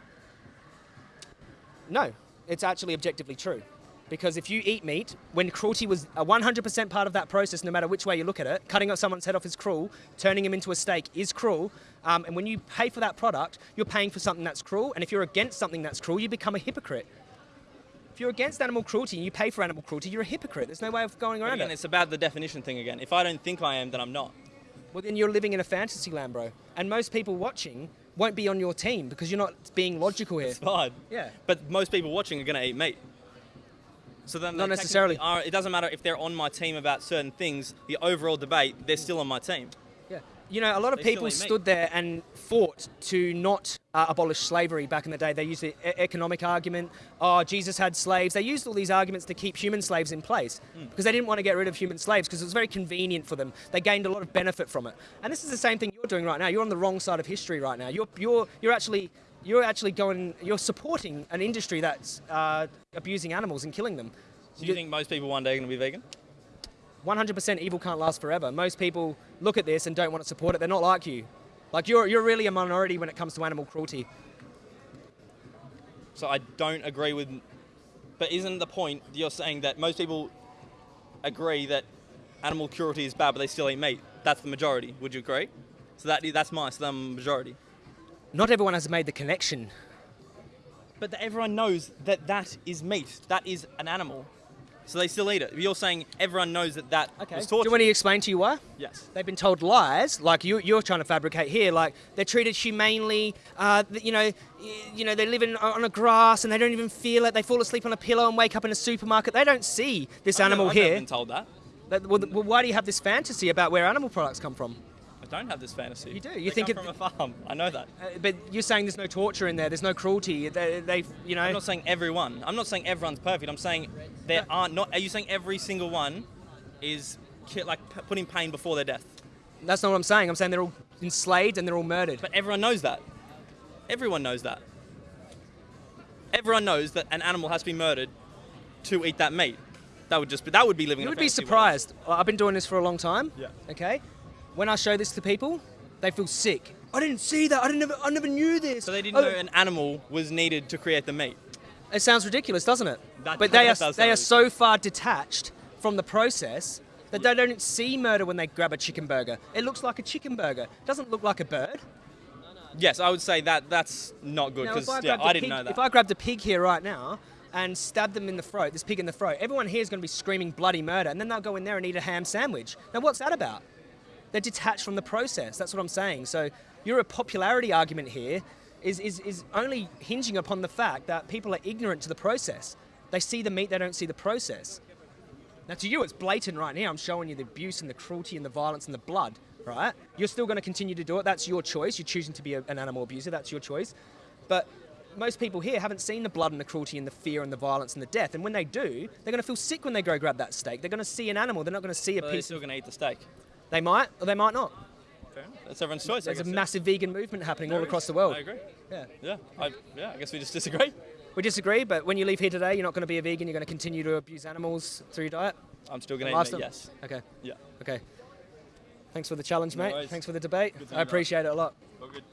S1: No, it's actually objectively true. Because if you eat meat, when cruelty was a 100% part of that process, no matter which way you look at it, cutting someone's head off is cruel, turning him into a steak is cruel. Um, and when you pay for that product, you're paying for something that's cruel. And if you're against something that's cruel, you become a hypocrite. If you're against animal cruelty and you pay for animal cruelty, you're a hypocrite. There's no way of going around
S3: again,
S1: it.
S3: it's about the definition thing again. If I don't think I am, then I'm not.
S1: Well, then you're living in a fantasy land, bro. And most people watching won't be on your team because you're not being logical here.
S3: It's fine.
S1: Yeah.
S3: But most people watching are going to eat meat. So then
S1: Not necessarily.
S3: Are, it doesn't matter if they're on my team about certain things. The overall debate, they're still on my team.
S1: You know, a lot of
S3: They
S1: people stood there and fought to not uh, abolish slavery back in the day. They used the e- economic argument. Oh, Jesus had slaves. They used all these arguments to keep human slaves in place
S3: Hmm.
S1: because they didn't want to get rid of human slaves because it was very convenient for them. They gained a lot of benefit from it. And this is the same thing you're doing right now. You're on the wrong side of history right now. You're you're you're actually you're actually going. You're supporting an industry that's uh, abusing animals and killing them.
S3: Do you think most people one day are going to be vegan?
S1: 100% evil can't last forever. Most people look at this and don't want to support it. They're not like you. Like you're, you're really a minority when it comes to animal cruelty.
S3: So I don't agree with. But isn't the point you're saying that most people agree that animal cruelty is bad, but they still eat meat? That's the majority. Would you agree? So that that's my so I'm majority.
S1: Not everyone has made the connection.
S3: But that everyone knows that that is meat. That is an animal. So they still eat it. You're saying everyone knows that that
S1: Okay.
S3: was
S1: Do you want to explain to you why?
S3: yes.
S1: They've been told lies, like you, you're trying to fabricate here. Like they're treated humanely. Uh, you know, you know, they live in, on a grass and they don't even feel it. They fall asleep on a pillow and wake up in a supermarket. They don't see this
S3: I've
S1: animal
S3: never, I've
S1: here.
S3: been told that.
S1: That- well, well, why do you have this fantasy about where animal products come from?
S3: I don't have this fantasy.
S1: You do. You
S3: They
S1: think
S3: come
S1: it-
S3: from a farm. I know that.
S1: Uh, but you're saying there's no torture in there. There's no cruelty. They, they you know.
S3: I'm not saying everyone. I'm not saying everyone's perfect. I'm saying there aren't not. Are you saying every single one is ki- like p- putting pain before their death?
S1: That's not what I'm saying. I'm saying they're all enslaved and they're all murdered.
S3: But everyone knows that. Everyone knows that. Everyone knows that an animal has to be murdered to eat that meat. That would just be that would be living.
S1: you would be
S3: fantasy world.
S1: surprised. I've been doing this for a long time.
S3: Yeah.
S1: Okay. When I show this to people, They feel sick. I didn't see that. I didn't. Never, I never knew this.
S3: So they didn't
S1: Oh,
S3: know an animal was needed to create the meat.
S1: It sounds ridiculous, doesn't it?
S3: That-
S1: but they
S3: that
S1: are they are so far detached from the process that they don't see murder when they grab a chicken burger. It looks like a chicken burger. It doesn't look like a bird.
S3: Yes, I would say that that's not good because
S1: if I
S3: yeah,
S1: grabbed
S3: didn't
S1: pig-
S3: know that.
S1: If I grabbed a pig here right now and stabbed them in the throat, this pig in the throat, everyone here is going to be screaming bloody murder, and then they'll go in there and eat a ham sandwich. Now, what's that about? They're detached from the process. That's what I'm saying. So, your popularity argument here is, is, is only hinging upon the fact that people are ignorant to the process. They see the meat, they don't see the process. Now, to you, it's blatant right now. I'm showing you the abuse and the cruelty and the violence and the blood, right? You're still going to continue to do it. That's your choice. You're choosing to be a, an animal abuser. That's your choice. But most people here haven't seen the blood and the cruelty and the fear and the violence and the death. And when they do, they're going to feel sick when they go grab that steak. They're going to see an animal. They're not going to see a
S3: But they're
S1: piece.
S3: still
S1: Of,
S3: going to eat the steak.
S1: They might or they might not.
S3: Fair enough. That's everyone's choice.
S1: There's a
S3: guess, yeah.
S1: massive vegan movement happening all across
S3: is.
S1: the world.
S3: I agree.
S1: Yeah.
S3: Yeah, I, yeah. I guess we just disagree.
S1: We disagree, but when you leave here today, you're not going to be a vegan. You're going to continue to abuse animals through your diet.
S3: I'm still going to eat meat. Yes.
S1: Okay.
S3: Yeah.
S1: Okay. Thanks for the challenge, mate.
S3: worries.
S1: Thanks for the debate. I appreciate it a lot.
S3: All good.